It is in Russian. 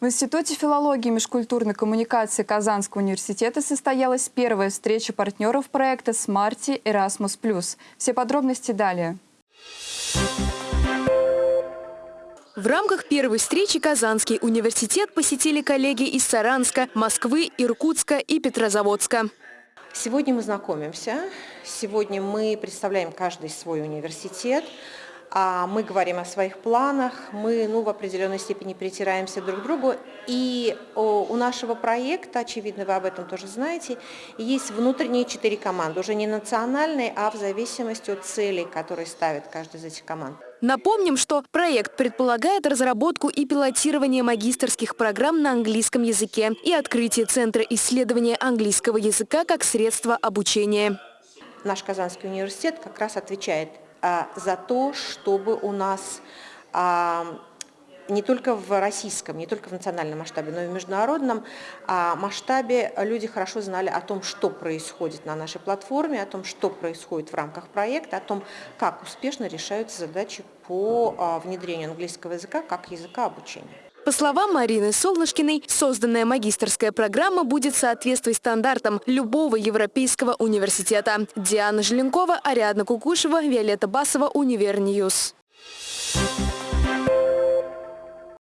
В Институте филологии и межкультурной коммуникации Казанского университета состоялась первая встреча партнеров проекта «Смарти Erasmus+.» Все подробности далее. В рамках первой встречи Казанский университет посетили коллеги из Саранска, Москвы, Иркутска и Петрозаводска. Сегодня мы знакомимся, сегодня мы представляем каждый свой университет, а мы говорим о своих планах, мы ну, в определенной степени притираемся друг к другу. И у нашего проекта, очевидно, вы об этом тоже знаете, есть внутренние четыре команды, уже не национальные, а в зависимости от целей, которые ставит каждая из этих команд. Напомним, что проект предполагает разработку и пилотирование магистрских программ на английском языке и открытие Центра исследования английского языка как средства обучения. Наш Казанский университет как раз отвечает за то, чтобы у нас а, не только в российском, не только в национальном масштабе, но и в международном а, масштабе люди хорошо знали о том, что происходит на нашей платформе, о том, что происходит в рамках проекта, о том, как успешно решаются задачи по внедрению английского языка как языка обучения. По словам Марины Солнышкиной, созданная магистрская программа будет соответствовать стандартам любого европейского университета. Диана Желенкова, Ариадна Кукушева, Виолетта Басова, Univer News.